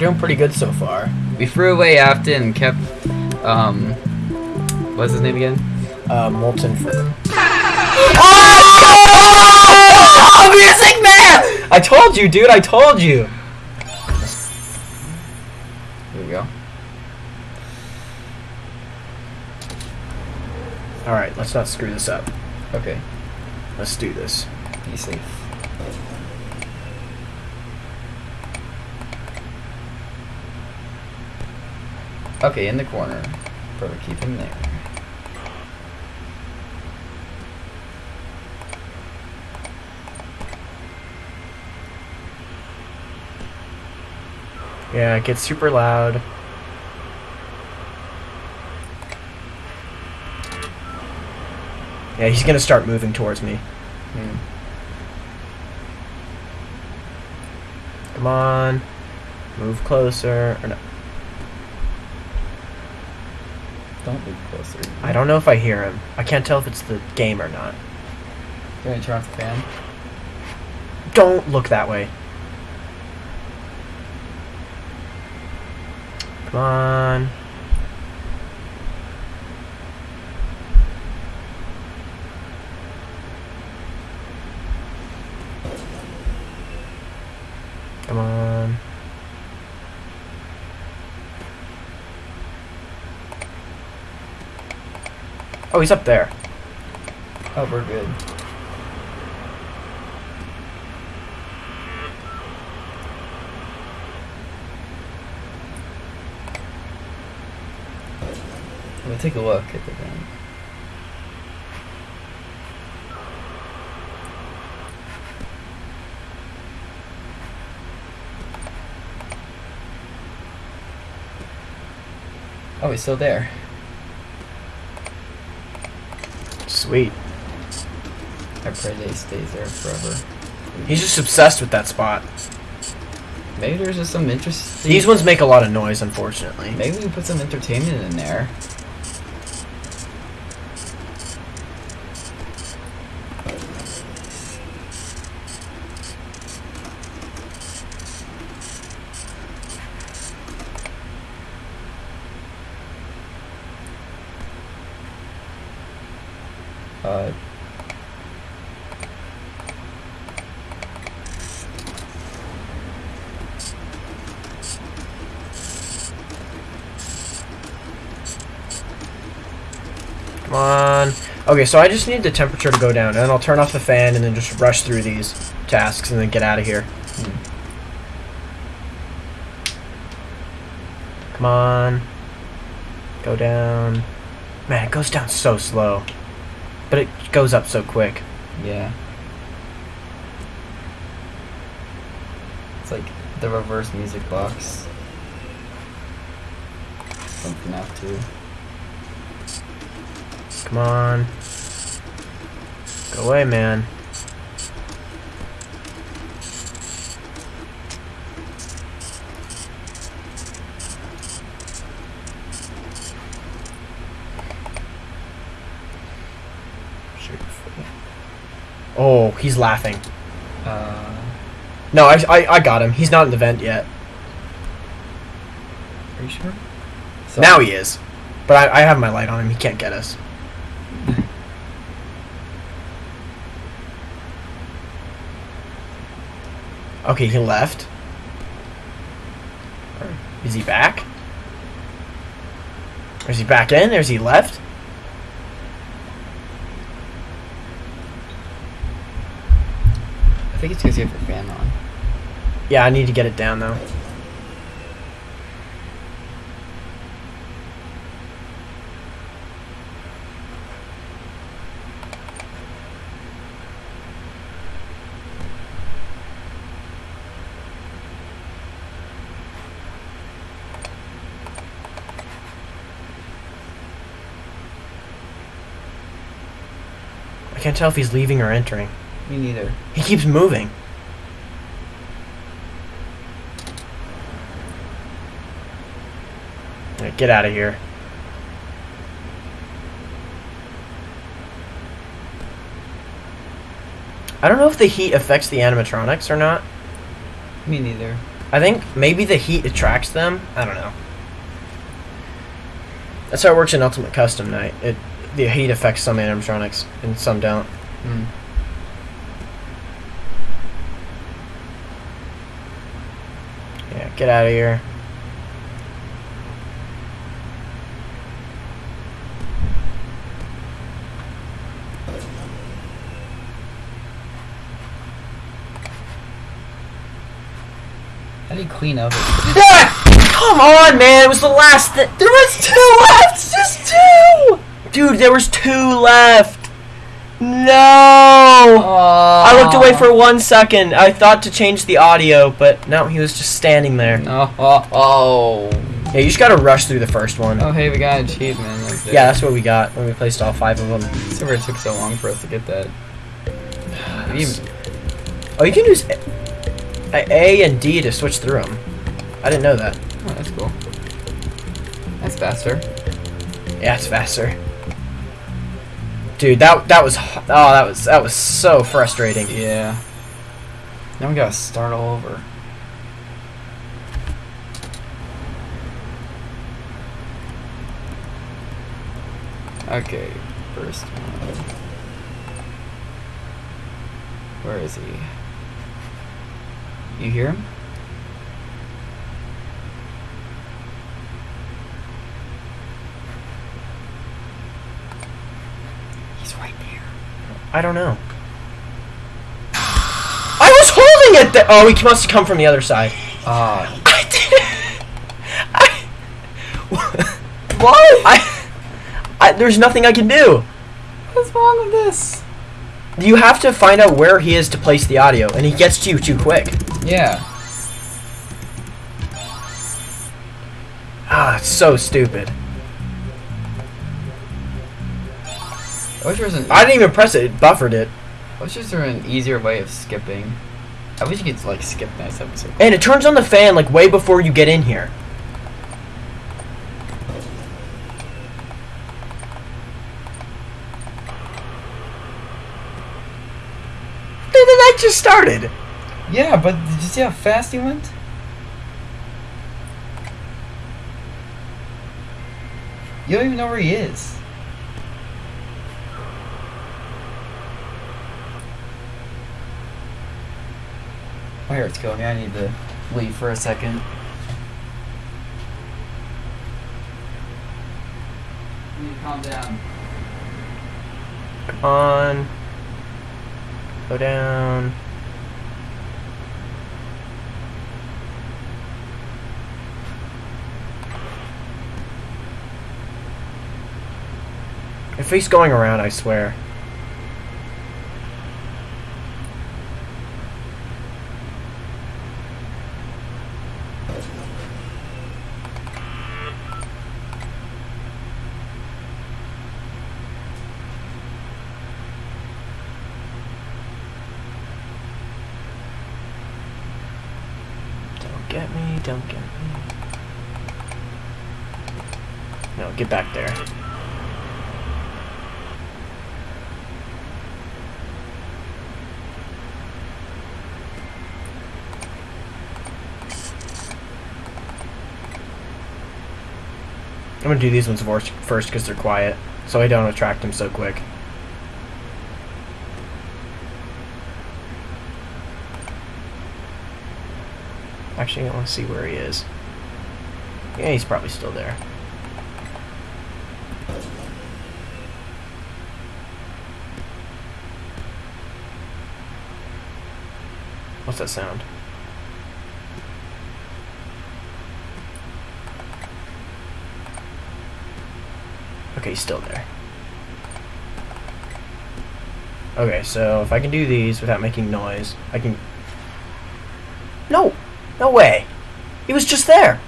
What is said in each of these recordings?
doing pretty good so far. We threw away Afton and kept, um, what's his name again? Uh, Molten for. Oh, music man! I told you, dude. I told you. Here we go. All right, let's not screw this up. Okay, Let's do this. be safe. Okay, in the corner. Perfect, keep him there. Yeah, it gets super loud. Yeah, he's gonna start moving towards me. Hmm. Come on. Move closer. Or no. Don't move closer. I don't know if I hear him. I can't tell if it's the game or not. You want to turn off the fan? Don't look that way. Come on. Oh, he's up there. Oh, we're good. We'll take a look at the thing. Oh, he's still there. Sweet. I pray they he stays there forever. He's just obsessed with that spot. Maybe there's just some interesting. These ones make a lot of noise, unfortunately. Maybe we can put some entertainment in there. Uh, Come on. Okay, so I just need the temperature to go down, and then I'll turn off the fan and then just rush through these tasks and then get out of here. hmm. Come on. Go down. Man, it goes down so slow. But it goes up so quick. Yeah. It's like the reverse music box. FNAF 2. Come on. Go away, man. Oh, he's laughing. Uh, No, I, I, I got him. He's not in the vent yet. are you sure? So, Now he is. But I, I have my light on him. He can't get us. Okay, he left. Is he back? Is he back in? Or is he left? I think it's because you have your fan on. Yeah, I need to get it down though. I can't tell if he's leaving or entering. Me neither. He keeps moving. Alright, Get out of here. I don't know if the heat affects the animatronics or not. Me neither. I think maybe the heat attracts them. I don't know. That's how it works in Ultimate Custom Night. It the heat affects some animatronics and some don't. Hmm. Yeah, get out of here. How do you clean up? Come on, man! It was the last. Th- there was two left. Just two. Dude, there was two left. No. I looked away for one second. I thought to change the audio, but no, he was just standing there. Oh, oh, oh. Yeah, you just gotta rush through the first one. Oh, hey, we got an achievement. Okay. Yeah, that's what we got when we placed all five of them. So it took so long for us to get that. Even- Oh, you can use A A and D to switch through them. I didn't know that. Oh, that's cool. That's faster. Yeah, it's faster. Dude, that that was oh that was that was so frustrating. Yeah. Now we gotta start all over. Okay, first one. Where is he? You hear him? He's right there. I don't know. I was holding it. Th- oh, he must have come from the other side. Ah, I did. I. what? I, I. There's nothing I can do. What's wrong with this? You have to find out where he is to place the audio, and he gets to you too quick. Yeah. Ah, it's so stupid. I wish there was an. I didn't even press it. It buffered it, I wish there was an easier way of skipping. I wish you could like skip nice episode. and it turns on the fan like way before you get in here. Dude, the night just started. Yeah, but did you see how fast he went? You don't even know where he is. My heart's killing me. I need to leave for a second. You need to calm down. Come on. Go down. If he's going around, I swear. Don't get me, don't get me. No, get back there. Do these ones first because they're quiet, so I don't attract him so quick. Actually, I want to see where he is. Yeah, he's probably still there. What's that sound? Okay, he's still there. Okay, so if I can do these without making noise, I can... No! No way! He was just there!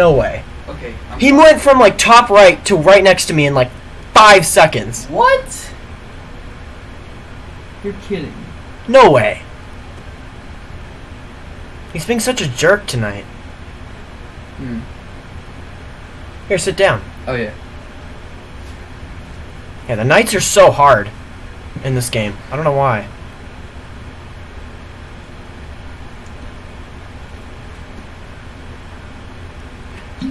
No way. Okay. I'm He went from like top right to right next to me in like five seconds. What? You're kidding. No way. He's being such a jerk tonight. Hmm. Here, sit down. Oh yeah. Yeah, the nights are so hard in this game. I don't know why.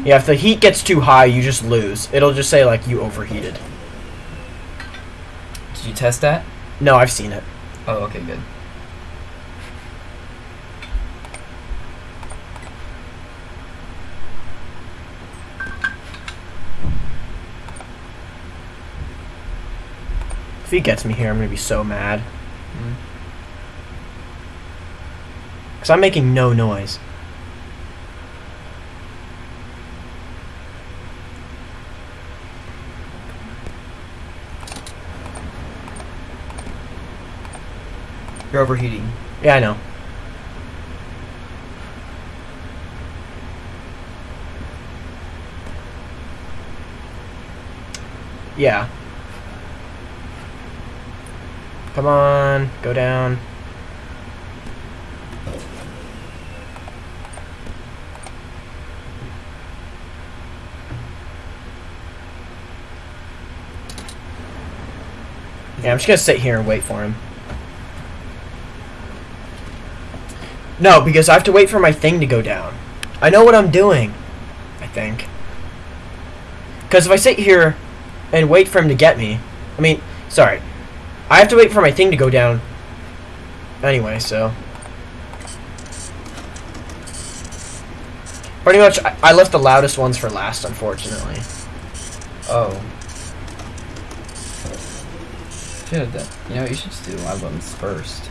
Yeah, if the heat gets too high, you just lose. It'll just say, like, you overheated. Did you test that? No, I've seen it. Oh, okay, good. If he gets me here, I'm gonna be so mad. Hmm. Because I'm making no noise. You're overheating. Yeah, I know. Yeah. Come on, go down. Yeah, I'm just gonna sit here and wait for him. No, because I have to wait for my thing to go down. I know what I'm doing. I think. Because if I sit here and wait for him to get me, I mean, sorry, I have to wait for my thing to go down. Anyway, so. Pretty much, I, I left the loudest ones for last, unfortunately. Oh. Should have done. You know, you should just do loud ones first.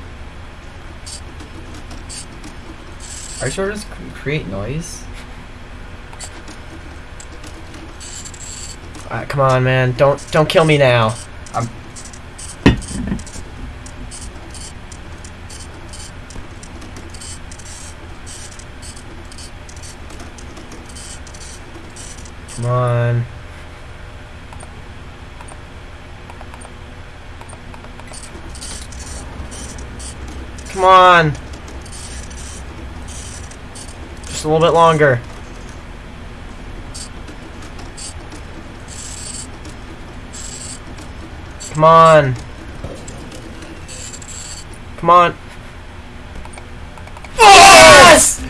Are just create noise? Alright, come on, man. Don't don't kill me now. I'm- Come on. Come on. Just a little bit longer. Come on. Come on. Yes!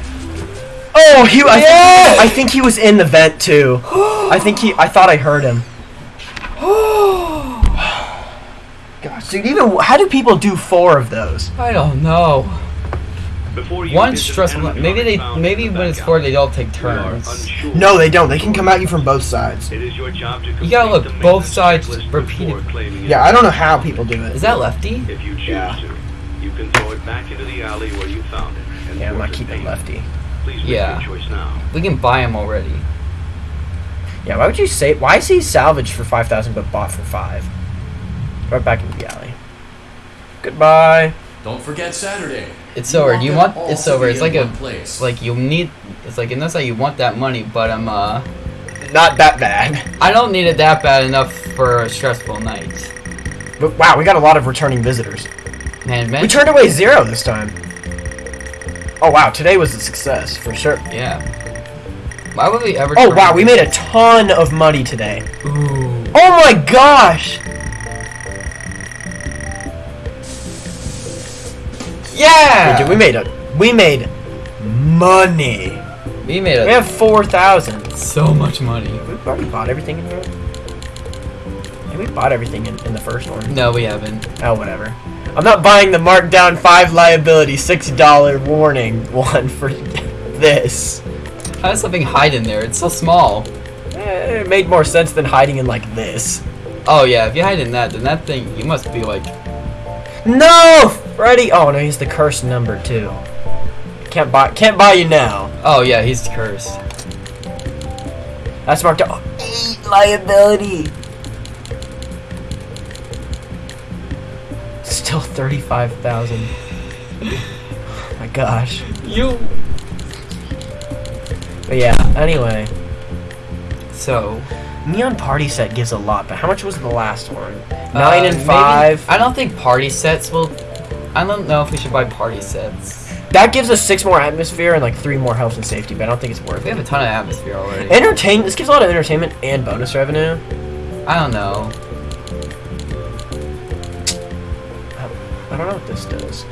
Oh, he. I, Yeah! I think he was in the vent too. I think he. I thought I heard him. Gosh, dude. Even how do people do four of those? I don't know. Before you One visit stressful. Maybe they. Maybe in the when it's four, they all take alley, you are turns. No, they don't. They can come at you from both sides. It is your job to You gotta look both sides checklist repeatedly. Yeah, I don't know how people do it. Is that lefty? If you choose Yeah. to, you can throw it back into the alley where you found it. and Yeah, I'm not keeping lefty. Please Yeah. choice now. We can buy him already. Yeah, why would you say? Why is he salvaged for five thousand but bought for five? Right back into the alley. Goodbye. Don't forget Saturday. It's over. You want? It's to over. It's like a. place. Like you need. It's like and that's how you want that money, but I'm uh. Not that bad. I don't need it that bad enough for a stressful night. But wow, we got a lot of returning visitors. Man, man. We turned away zero this time. Oh wow, today was a success for sure. Yeah. Why would we ever? Oh turn wow, we made a ton of money today. Ooh. Oh my gosh! Yeah. Dude, we made a we made money. We made a, We have four thousand. so much money. We've already bought everything in the. Yeah, we bought everything in, in the first one. No, we haven't. Oh, whatever. I'm not buying the markdown five liability six dollar warning one for this. How does something hide in there? It's so small. Eh, it made more sense than hiding in like this. Oh yeah, if you hide in that, then that thing you must be like. No, Freddy. Oh no, he's the cursed number two. Can't buy. Can't buy you now. Oh yeah, he's cursed. That's marked out. Eight liability. Still thirty-five thousand. Oh my gosh. You. But yeah. Anyway, So. Neon Party set gives a lot, but how much was the last one? uh, Nine and maybe- five. I don't think party sets will I don't know if we should buy party sets. That gives us six more atmosphere and like three more health and safety, but I don't think it's worth it. We have a ton of atmosphere already. Entertain. This gives a lot of entertainment and bonus revenue. I don't know. I don't know what this does.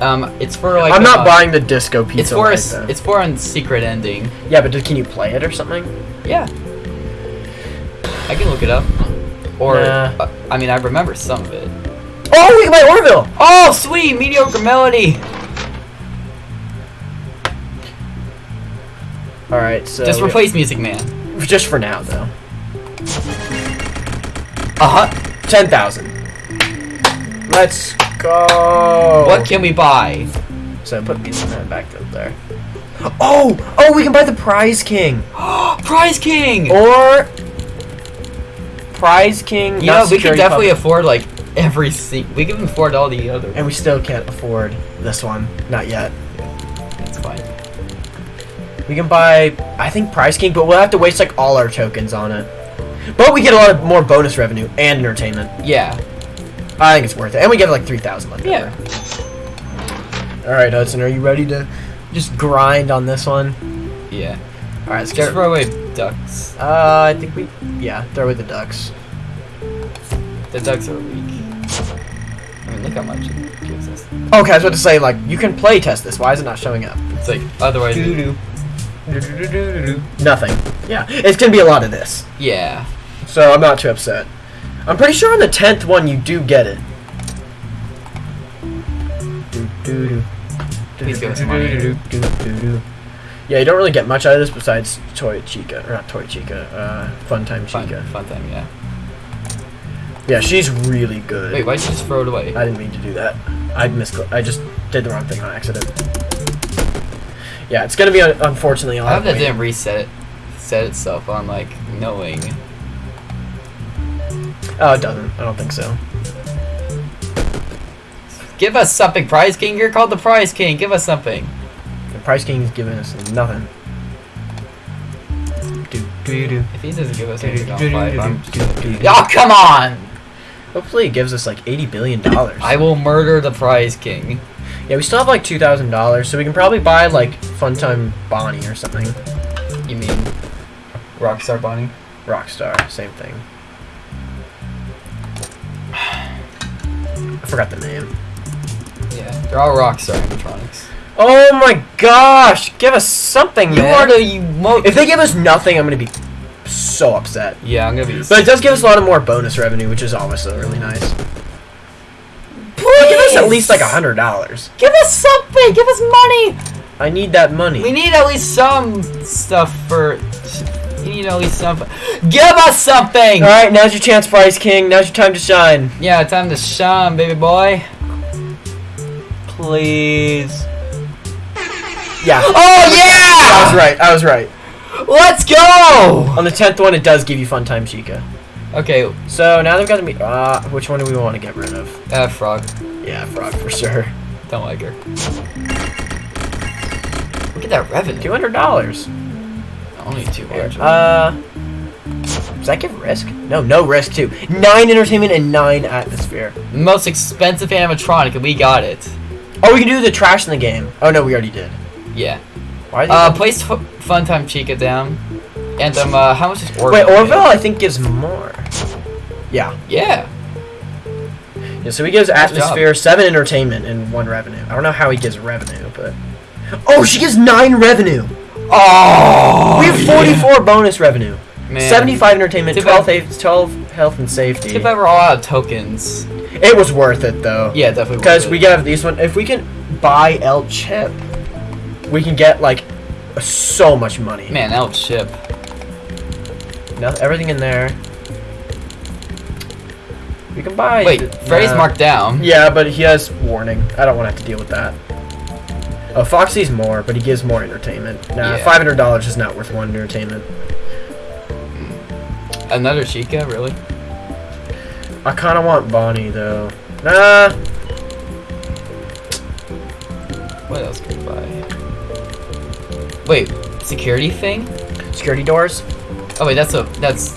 Um, it's for like. I'm not uh, buying the disco pizza. It's for a, light, s- though. it's for a secret ending. yeah, but can you play it or something? Yeah. I can look it up. Or Nah. uh, I mean, I remember some of it. Oh, we can buy Orville. Oh, sweet mediocre melody. All right, so Just replace Music Man. just for now though. Uh huh. Ten thousand. Let's go. What can we buy? So put Pizza Man back up there. Oh, oh, we can buy the Prize King Prize King. or Prize King. you not know, we could Security definitely Puppet. afford like every se- We can afford all the other. and we still can't afford this one. Not yet. That's fine. We can buy, I think, Prize King, but we'll have to waste like all our tokens on it. But we get a lot of more bonus revenue and entertainment. Yeah. I think it's worth it, and we get like three thousand left. Yeah. All right, Hudson, are you ready to just grind on this one? Yeah. All right, let's Just get. throw away ducks. Uh, I think we, yeah, throw with the ducks. The ducks are weak. I mean, look how much it gives us. Okay, I was about to say like you can play test this. Why is it not showing up? It's like otherwise. it- Doo-doo. Nothing. Yeah, it's gonna be a lot of this, Yeah. so I'm not too upset. I'm pretty sure on the tenth one you do get it. Please give us money. Yeah, you don't really get much out of this besides Toy Chica, or not Toy Chica, uh, Fun Time Fun, Chica. fun time. Yeah. Yeah, she's really good. Wait, why'd you just throw it away? I didn't mean to do that. I mis I just did the wrong thing on accident. Yeah, it's gonna be un- unfortunately a I hope that didn't reset it, set itself on like knowing. Oh, it doesn't. I don't think so. Give us something, Prize King. You're called the Prize King. Give us something. The Prize King's giving us nothing. Do do do. If he doesn't give us anything. Oh, come on! Hopefully, it gives us like eighty billion dollars. I will murder the Prize King. Yeah, we still have like two thousand dollars, so we can probably buy like Funtime Bonnie or something. You mean Rockstar Bonnie? Rockstar, same thing. I forgot the name. Yeah, they're all Rockstar animatronics. Oh my gosh! Give us something, You man. are the you mo- If they give us nothing, I'm gonna be so upset. Yeah, I'm gonna be. But it does give us a lot of more bonus revenue, which is also really nice. But give us at least like a hundred dollars. Give us something. Give us money. I need that money. We need at least some stuff for. You need at least some. Give us something. All right, now's your chance, Prize King. Now's your time to shine. Yeah, time to shine, baby boy. Please. Yeah. Oh yeah! I was right. I was right. Let's go. On the tenth one, it does give you Fun Time Chica. Okay, So now they've got to be. Uh, which one do we want to get rid of? uh, frog. Yeah, Frog for sure. Don't like her. Look at that revenue. Two hundred dollars. Only two hundred. Uh. Does that give risk? No, no risk too. Nine entertainment and nine atmosphere. Most expensive animatronic, and we got it. Oh, we can do the trash in the game. Oh no, we already did. Yeah. Why? Uh, place F- Funtime Chica down. And um, uh, how much is Orville? wait, Orville I think gives more. Yeah. Yeah. Yeah. So he gives atmosphere, seven entertainment, and one revenue. I don't know how he gives revenue, but. Oh, she gives nine revenue. Oh. we have forty-four bonus revenue. Man. 75 entertainment, Too 12, bad- ha- 12 health and safety. If I were all out of tokens. It was worth it though. Yeah, definitely. Because we get these one. If we can buy El Chip, we can get like so much money. Man, out ship. No, everything in there. We can buy. Wait, Freddy's Nah. marked down. Yeah, but he has warning. I don't want to have to deal with that. Oh, Foxy's more, but he gives more entertainment. Nah, Yeah. five hundred dollars is not worth one entertainment. Another Chica, really? I kind of want Bonnie though. Nah, What else can we buy? Wait, security thing? security doors, Oh wait, that's a that's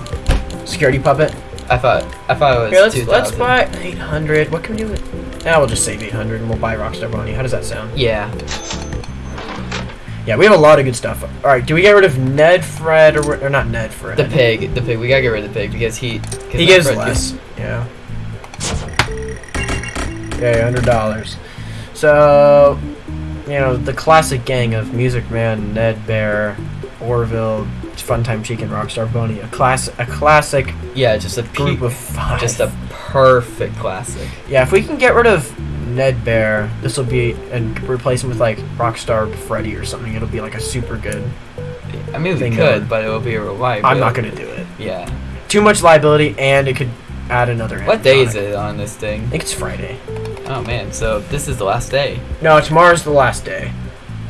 security puppet. I thought I thought it was Here, let's, 2000. let's buy 800. What can we do with... Yeah, we'll just save 800 and we'll buy Rockstar Bonnie. How does that sound? Yeah. Yeah, we have a lot of good stuff. Alright, do we get rid of Ned, Fred, or, or not Ned, Fred? The pig, the pig. We gotta get rid of the pig because he. He gives friend less. Yeah. Okay, hundred dollars. So, you know, the classic gang of Music Man, Ned Bear, Orville, Funtime Cheek, and Rockstar Bonnie. A class, a classic Yeah, just a group pe- of five. just a perfect classic. yeah. If we can get rid of Ned Bear, this will be and replace him with like Rockstar Freddy or something. It'll be like a super good. I mean, we could, but it will be a revival. I'm not gonna do it. Yeah. Too much liability, and it could add another. What day is it on this thing? I think it's Friday. Oh man, so this is the last day. No, tomorrow's the last day.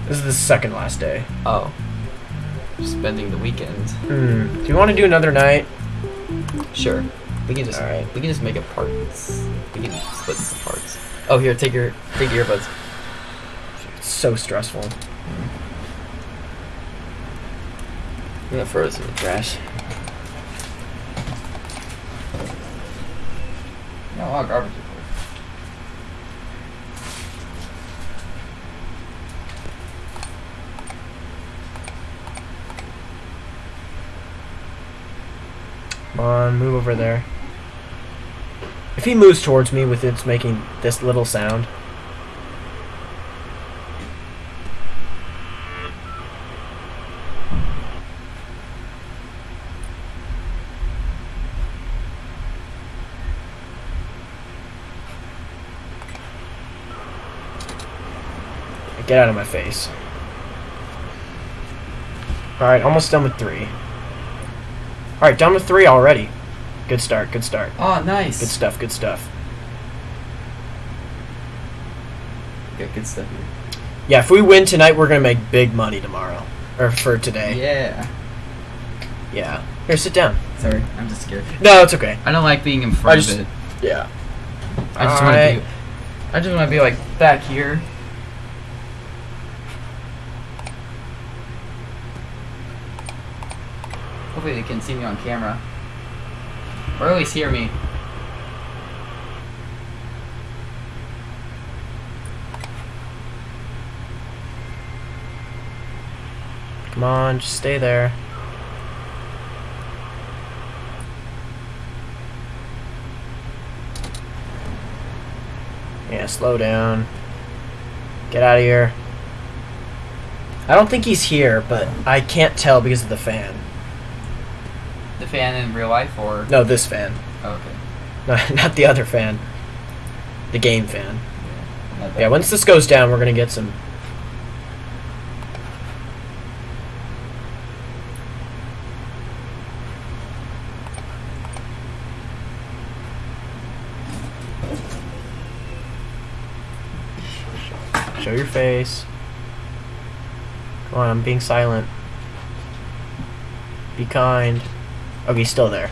This is the second last day. Oh. Spending the weekend. Hmm. Do you want to do another night? Sure. We can just Alright. we can just make it parts. We can split this in parts. Oh here, take your take your earbuds. It's so stressful. I'm gonna throw this in the trash. No, a lot garbage. Come on, move over there. If he moves towards me with its making this little sound. Get out of my face. Alright, almost done with three. Alright, down to three already. Good start, good start. Oh, nice. Good stuff, good stuff. Got good stuff here. Yeah, if we win tonight, we're gonna make big money tomorrow. Or for today. Yeah. Yeah. Here, sit down. Sorry, I'm just scared. No, it's okay. I don't like being in front just- of it. Yeah. I just want to be. I just want to be like back here. Hopefully they can see me on camera, or at least hear me. Come on, just stay there. Yeah, slow down. Get out of here. I don't think he's here, but I can't tell because of the fan. The fan in real life, or No, this fan. oh, okay. Not, not the other fan. The game fan. That Yeah, once this goes down, we're gonna get some. Show your face. Come on, I'm being silent. Be kind. Okay, he's still there.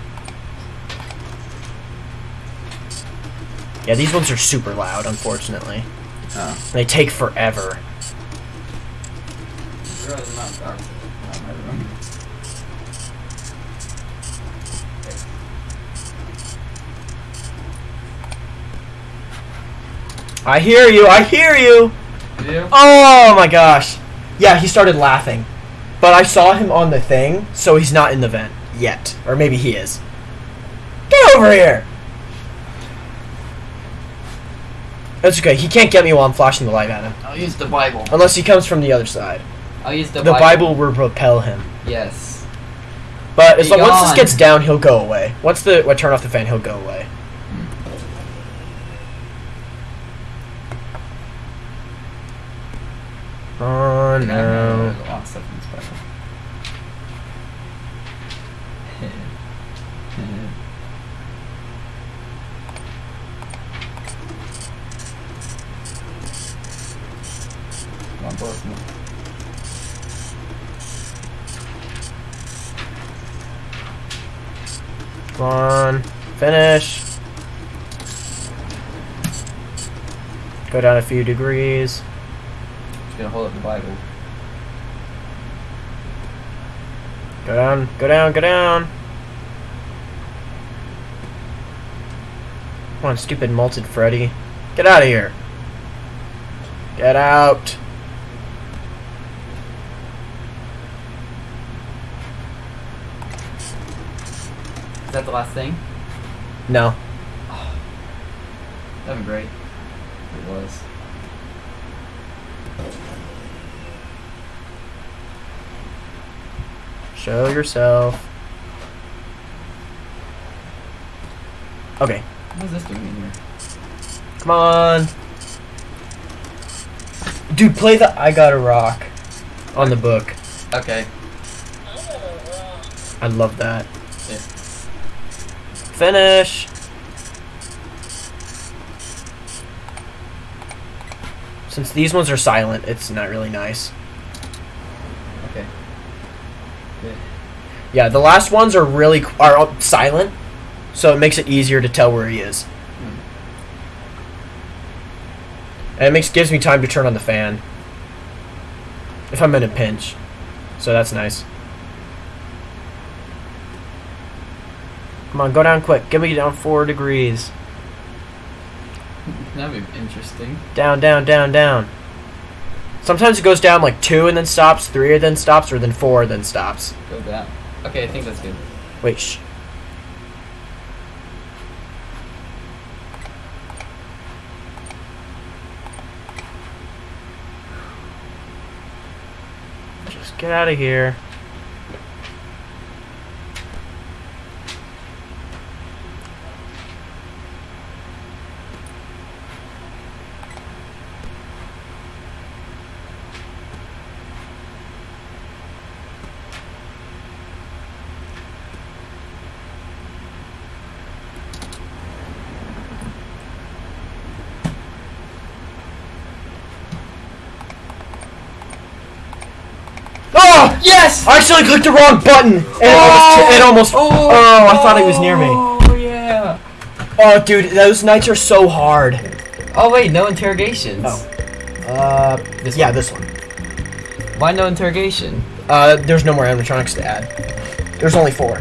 Yeah, these ones are super loud, unfortunately. Oh. They take forever. Really not dark. Not in my room. I hear you, I hear you! Do? Oh my gosh. Yeah, he started laughing. But I saw him on the thing, so he's not in the vent yet. Or maybe he is. Get over here! That's okay, he can't get me while I'm flashing the light at him. I'll use the Bible. Unless he comes from the other side. I'll use the, Bible. The Bible will repel him. Yes. But as Be long, once this gets down, he'll go away. Once the I turn off the fan, he'll go away. Oh No, no. there's a lot of stuff in this Bible. Come on, blow some- Come on. Finish. Go down a few degrees. Just gonna hold up the Bible. Go down, go down, go down. Come on, stupid Molten Freddy. Get out of here. Get out. Is that the last thing? No. That'd be great. It was. Show yourself. Okay. What is this doing in here? Come on. Dude, play the I Gotta Rock on the book. Okay. I love that. Yeah. Finish. Since these ones are silent, it's not really nice. Okay. Good. Yeah, the last ones are really are silent, so it makes it easier to tell where he is. Hmm. And it makes gives me time to turn on the fan if I'm in a pinch. So that's nice. Come on, go down quick. Get me down four degrees. That'd be interesting. Down, down, down, down. Sometimes it goes down like two and then stops, three and then stops, or then four and then stops. Go down. Okay, I think that's good. Wait, shh. Just get out of here. Oh! Yes! I actually clicked the wrong button! And it almost, it almost Oh! oh, I thought he was near me. Oh yeah. Oh, dude, those nights are so hard. Oh wait, no interrogations. Oh. Uh, This yeah, one. this one. Why no interrogation? Uh, there's no more animatronics to add. There's only four.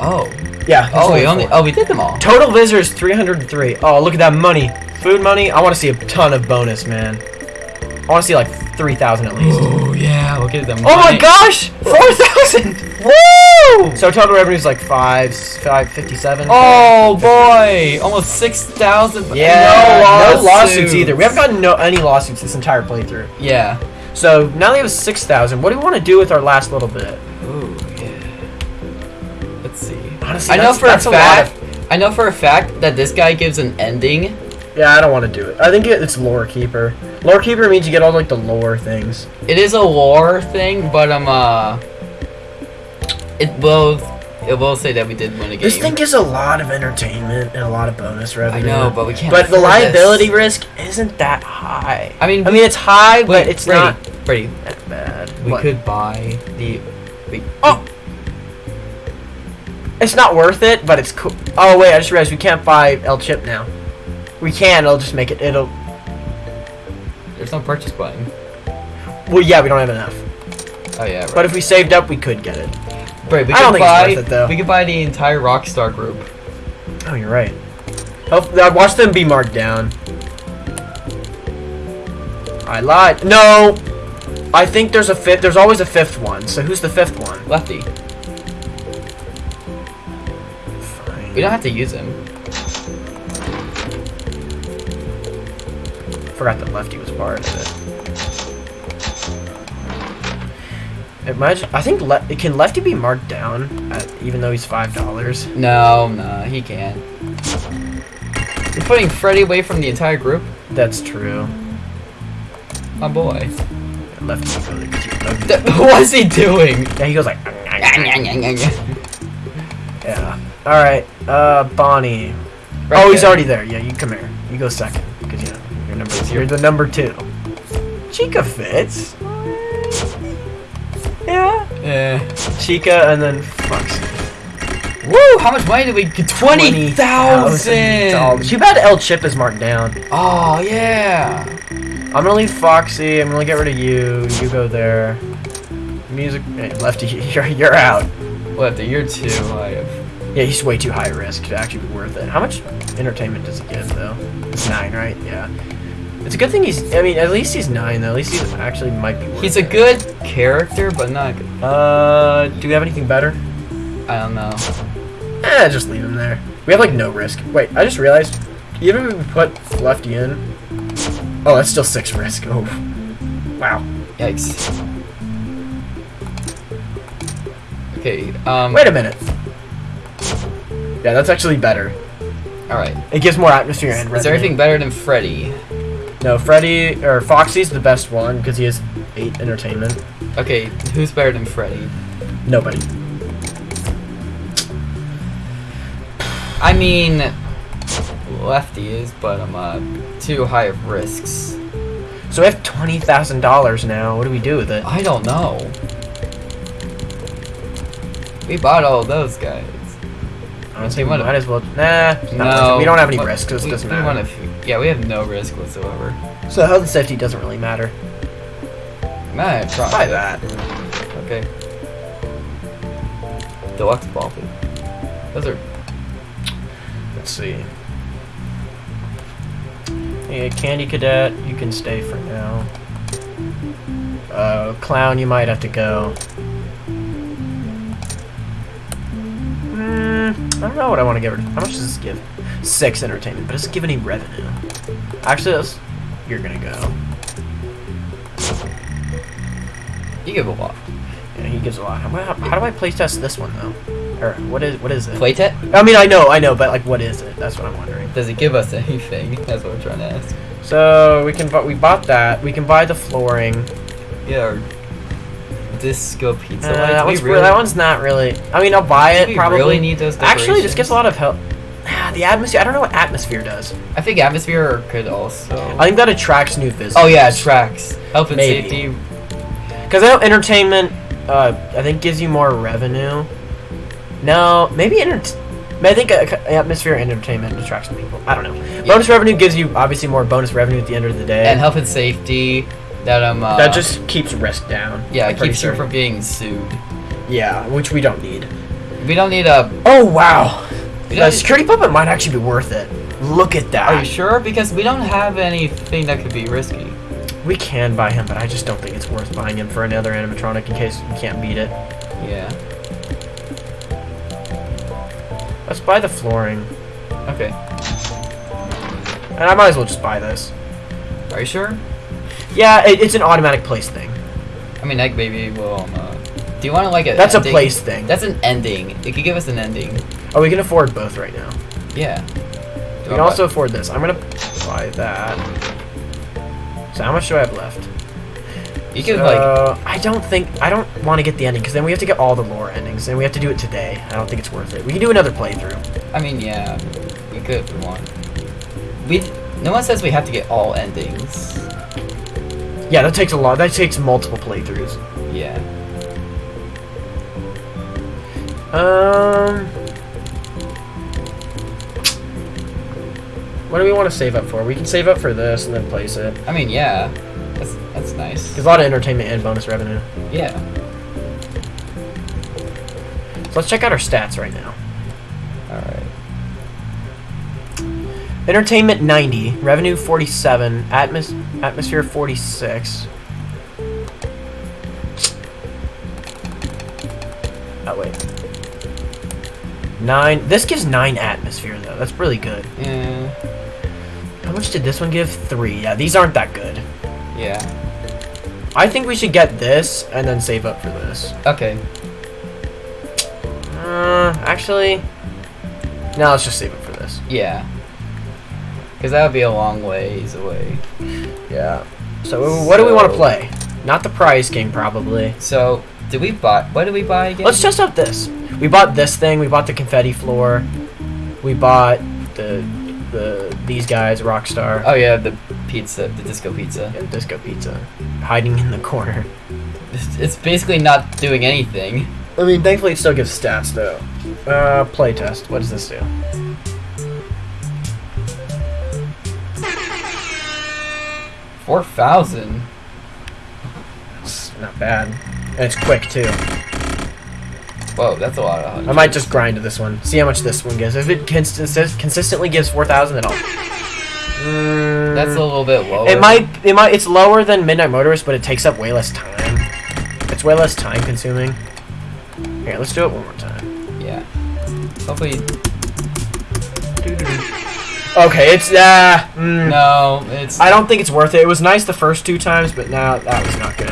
Oh. Yeah. Oh, we only. four. Oh, we did them all. Total visitors 303. Oh, look at that money. Food money. I want to see a ton of bonus, man. I want to see like 3,000 at least. Oh yeah, look at them. Oh my gosh! 4,000! Woo! So total revenue is like five, five fifty-seven. Oh boy, almost six thousand. yeah. No lawsuits either. We haven't gotten no any lawsuits this entire playthrough. Yeah. So now we have 6,000. What do we want to do with our last little bit? Ooh, yeah. Let's see. Honestly, I know that's- for a that's lot fact. of- I know for a fact that this guy gives an ending. Yeah, I don't want to do it. I think it's lore keeper. Lore keeper means you get all like the lore things. It is a lore thing, but um, uh, it will, it will say that we did win a game. This thing gives a lot of entertainment and a lot of bonus revenue. I know, but we can't. But the afford this. liability risk isn't that high. I mean, I mean, it's high, but it's Brady, not Brady, that bad. we What? could buy the. We, Oh! It's not worth it, but it's cool. Oh wait, I just realized we can't buy El Chip now. We can. It'll just make it. It'll. there's no purchase button. Well, yeah, we don't have enough. Oh yeah, right. But if we saved up, we could get it. Brady, we I could don't think it's buy. it. We could buy the entire Rockstar group. Oh, you're right. Uh, watch them be marked down. I lied. No, I think there's a fifth. There's always a fifth one. So who's the fifth one? Lefty, Fine. we don't have to use him. Forgot that Lefty was part of it. Imagine. I think Le- can Lefty be marked down at, even though he's five dollars. No, no, he can't. You're putting Freddy away from the entire group, That's true. my boy. Lefty like, What's he doing? yeah, he goes like. Yeah. All right. Uh, Bonnie. oh, he's already there. Yeah, you come here. You go second because you know you're the number two. Chica fits. Yeah. Yeah. Chica and then Foxy. Woo! How much money did we get? Twenty thousand. Too bad El Chip is marked down. Oh yeah. I'm gonna leave Foxy. I'm gonna get rid of you. You go there. Music. Hey, Lefty, you're you're out. Year two. I have. Yeah, he's way too high risk to actually be worth it. How much entertainment does it give, though? It's nine, right? Yeah. It's a good thing he's. I mean, at least he's nine, though. At least he actually might be. He's a it. good character, but not. Good. Uh, do we have anything better? I don't know. Eh, just leave him there. We have like no risk. Wait, I just realized. Even if we put Lefty in. Oh, that's still six risk. Oh. Wow. Yikes. Okay. Um. Wait a minute. Yeah, that's actually better. All right. It gives more atmosphere and Is there anything better than Freddy? No, Freddy or Foxy's the best one because he has eight entertainment. Okay. Who's better than Freddy? Nobody. I mean, Lefty is, but I'm uh too high of risks. So we have twenty thousand dollars now. What do we do with it? I don't know. We bought all those guys. Honestly, we what- might as well. Nah, No, we don't have any what- risk, so this we- doesn't matter. Yeah, we have no risk whatsoever. So health and safety doesn't really matter. Man, try that. Okay. Deluxe ball pit. Those are Let's see. Yeah, Candy Cadet, you can stay for now. Uh, Clown, you might have to go. Hmm, I don't know what I want to give her. How much does this give? Six entertainment, but it doesn't give any revenue. Actually, that's, you're gonna go. you give a lot. Yeah, he gives a lot. How, how, how do I play test this one though? Or what is what is it? Playtet? I mean, I know, I know, but like, what is it? That's what I'm wondering. Does it give us anything? That's what I'm trying to ask. So we can, we bought that. We can buy the flooring. Yeah, disco pizza Uh, that, one's, really, that one's not really. I mean, I'll buy it we probably. really need those Actually, this gets a lot of help. The atmosphere. I don't know what atmosphere does. I think atmosphere could also. I think that attracts new visitors. oh yeah, attracts Health and Maybe. safety. Because I know entertainment. Uh, I think gives you more revenue. No, maybe enter. I think uh, atmosphere and entertainment attracts people. I don't know. Bonus revenue gives you obviously more bonus revenue at the end of the day. And health and safety. That um. Uh, that just keeps risk down. yeah it keeps you from being sued. Yeah, which we don't need. We don't need a. Oh wow, The security puppet might actually be worth it. Look at that. are you sure? Because we don't have anything that could be risky. We can buy him, but I just don't think it's worth buying him for another animatronic in case we can't beat it. Yeah. Let's buy the flooring. Okay. And I might as well just buy this. Are you sure? Yeah, it, it's an automatic place thing. I mean, like maybe we'll. Um, uh, do you want to like a? That's a place thing. That's an ending. It could give us an ending. Oh, we can afford both right now. Yeah. We can also afford this. I'm gonna buy that. So how much do I have left? You could like. I don't think I don't want to get the ending because then we have to get all the lore endings and we have to do it today. I don't think it's worth it. We can do another playthrough. I mean, yeah. We could if we want. We. No one says we have to get all endings. Yeah, that takes a lot. That takes multiple playthroughs. Yeah. Um, what do we want to save up for? We can save up for this and then place it. I mean, yeah. That's that's nice. There's a lot of entertainment and bonus revenue. Yeah. So let's check out our stats right now. All right. Entertainment 90, revenue 47, atmos- atmosphere 46. Oh wait. Nine. This gives nine atmosphere though. That's really good. Yeah. How much did this one give? Three. Yeah, these aren't that good. Yeah. I think we should get this and then save up for this. Okay. Uh, actually, no. Let's just save up for this. Yeah. Because that would be a long ways away. Yeah. So what do we want to play? Not the prize game, probably. So, did we buy? What did we buy again? Let's test out this. We bought this thing. We bought the confetti floor. We bought the the these guys, Rockstar, Oh yeah, the pizza, the disco pizza. and Disco Pizza, hiding in the corner. It's, it's basically not doing anything. I mean, thankfully it still gives stats though. Uh, play test. What does this do? Four thousand. It's not bad, and it's quick too. Whoa, that's a lot of I might just grind to this one. See how much this one gives. If it consist- consistently gives 4,000, then I'll... Mm, That's a little bit lower. It might, it might, it's lower than Midnight Motorist, but it takes up way less time. It's way less time consuming. Here, let's do it one more time. Yeah. Hopefully. Okay, it's, uh, mm, No, it's. I don't think it's worth it. It was nice the first two times, but now that was not good.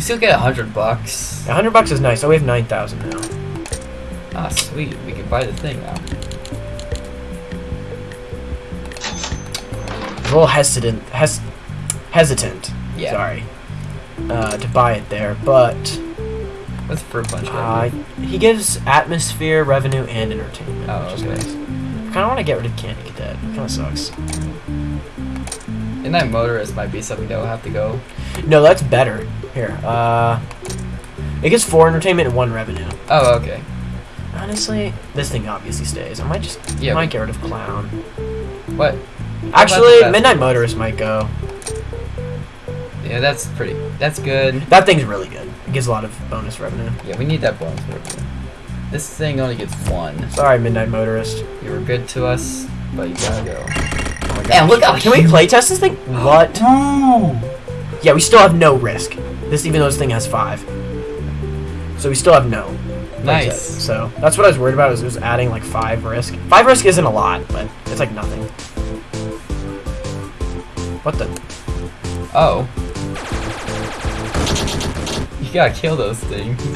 You still get a hundred bucks. A hundred bucks is nice. Oh, we have 9,000 now. Ah, sweet. We can buy the thing now. a little hesitant, hes- hesitant. Yeah. Sorry. Uh, to buy it there, but What's fruit punch? uh, get? he gives atmosphere, revenue, and entertainment. Oh, okay. nice. I kind of want to get rid of Candy Cadet. Kind of sucks. And that motorist might be something that will have to go. No, that's better. Here, uh, it gets four entertainment and one revenue. Oh, okay. Honestly, this thing obviously stays. I might just Yeah, might get rid of Clown. What? Actually? Midnight Motorist might go. Yeah, that's pretty. That's good. That thing's really good. It gives a lot of bonus revenue. Yeah, we need that bonus revenue. This thing only gets one. Sorry, Midnight Motorist. You were good to us, but you gotta go. My Man, look how Can we huge- play test this thing? What? Yeah, we still have no risk. This even though this thing has five. So we still have no. play Nice. test. So that's what I was worried about. is it was adding like five risk. Five risk isn't a lot, but it's like nothing. What the? Oh. You gotta kill those things. You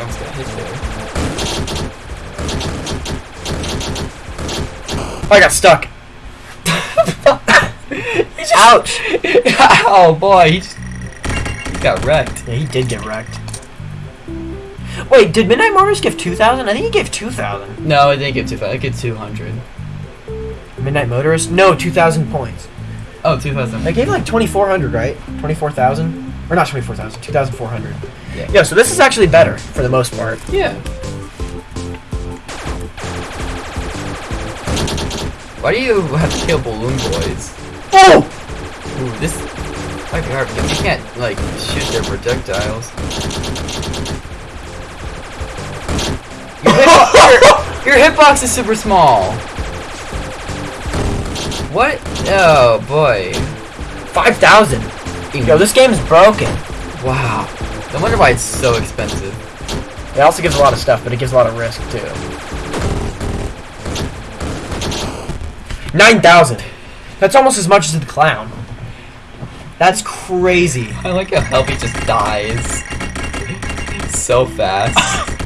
almost got hit there. Oh, I got stuck. Ouch! oh boy, he, just, he got wrecked. Yeah, he did get wrecked. Wait, did Midnight Motorist give 2,000? I think he gave 2,000. No, I didn't too fast. It get 200. Midnight Motorist? No, 2,000 points. Oh, 2000. They gave like 2,400, right? 24,000? Or not 24,000, 2,400. Yeah. Yeah, so this is actually better for the most part. Yeah. Why do you have to kill balloon boys? Oh! Ooh, this might be hard because you can't like shoot their projectiles. Your hitbox, your, hitbox is super small. What? Oh boy. 5,000. Yo, this game's broken. Wow. No wonder why it's so expensive. It also gives a lot of stuff, but it gives a lot of risk too. 9,000. That's almost as much as the clown. That's crazy. I like how Helpy just dies so fast.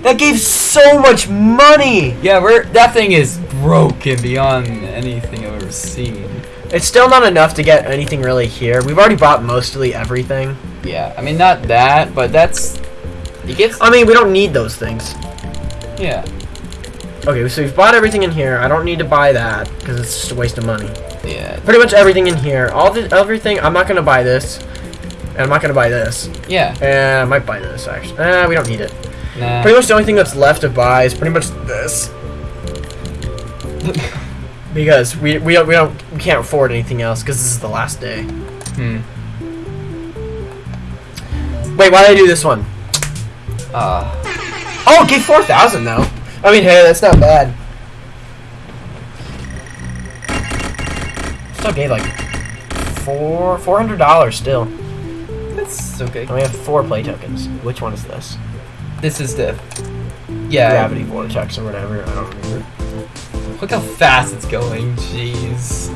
That gave so much money. yeah, we're that thing is broken beyond anything I've ever seen. It's still not enough to get anything really here. We've already bought mostly everything. Yeah, I mean not that, but that's it gets I mean, we don't need those things. yeah. Okay, so we've bought everything in here. I don't need to buy that because it's just a waste of money. Yeah. Pretty much everything in here. All the everything. I'm not gonna buy this, and I'm not gonna buy this. Yeah. And I might buy this actually. Eh, we don't need it. Nah. Pretty much the only thing that's left to buy is pretty much this because we we don't we don't we can't afford anything else because this is the last day. hmm. Wait, why did I do this one? Uh Oh, it gave four thousand though. I mean, hey, that's not bad. Still gave like four four hundred dollars still. that's okay. And we have four play tokens. Which one is this? This is the yeah. Gravity vortex or whatever. I don't remember. Look how fast it's going. Jeez.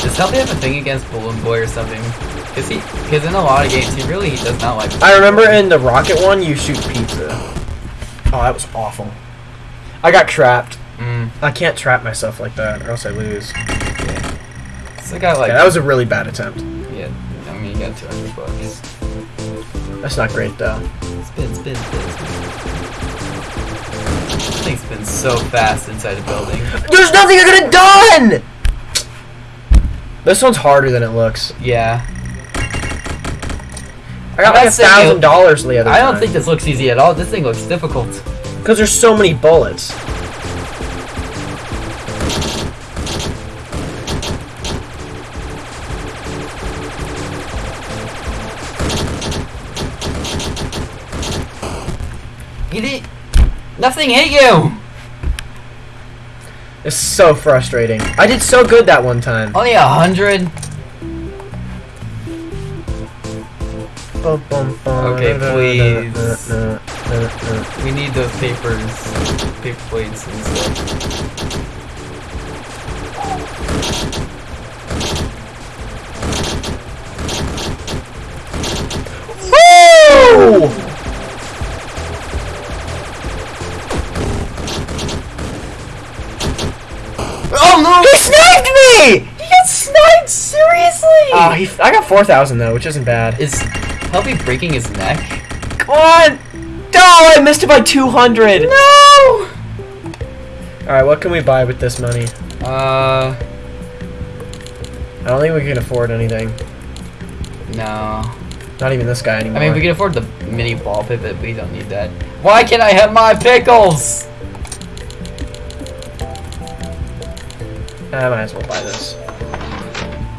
Does Helpy have a thing against Balloon Boy or something? Cause he, cause in a lot of games he really does not like. I remember in the rocket one, you shoot pizza. Oh, that was awful. I got trapped. Mm, I can't trap myself like that, or else I lose. yeah. So I got like yeah, that was a really bad attempt. yeah. I mean, you got 200 bucks. That's not great though. Spin, spin, spin, spin. Things spin so fast inside a building. There's nothing I could have done. This one's harder than it looks. Yeah. I got like a thousand dollars the other I don't time. think this looks easy at all. This thing looks difficult. Because there's so many bullets. You it! Nothing hit you! It's so frustrating. I did so good that one time. Only a hundred? Okay, please. We need those papers, paper plates and stuff. Woo! Oh no! He sniped me! He got sniped, seriously? Oh, he, I got 4,000 though, which isn't bad. Is Helpy breaking his neck? Come on! Oh, I missed it by 200! No! Alright, what can we buy with this money? Uh, I don't think we can afford anything. no. Not even this guy anymore. I mean, we can afford the mini ball pit, but we don't need that. Why can't I have my pickles? I might as well buy this.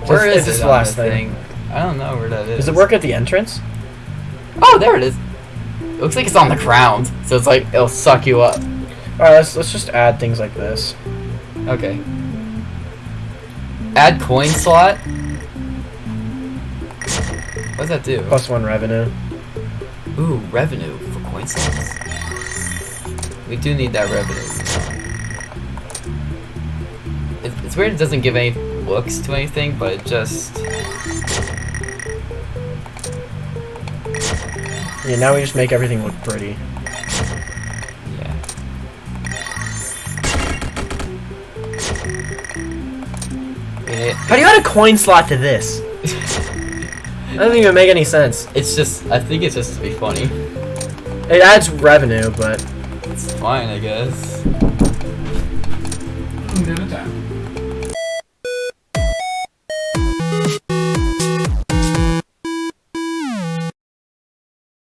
Where This- is this it last the thing? I don't know where that is. Does it work at the entrance? Oh, there it is. It looks like it's on the ground, so it's like it'll suck you up. Alright, let's, let's just add things like this. Okay. Add coin slot. What does that do? Plus one revenue. Ooh, revenue for coin slots. We do need that revenue. It- It's weird it doesn't give any looks to anything, but it just... Yeah, now we just make everything look pretty. Yeah. Yeah, How do you add a coin slot to this? That doesn't even make any sense. It's just, I think it's just to be funny. It adds revenue, but It's fine, I guess. Dinner time.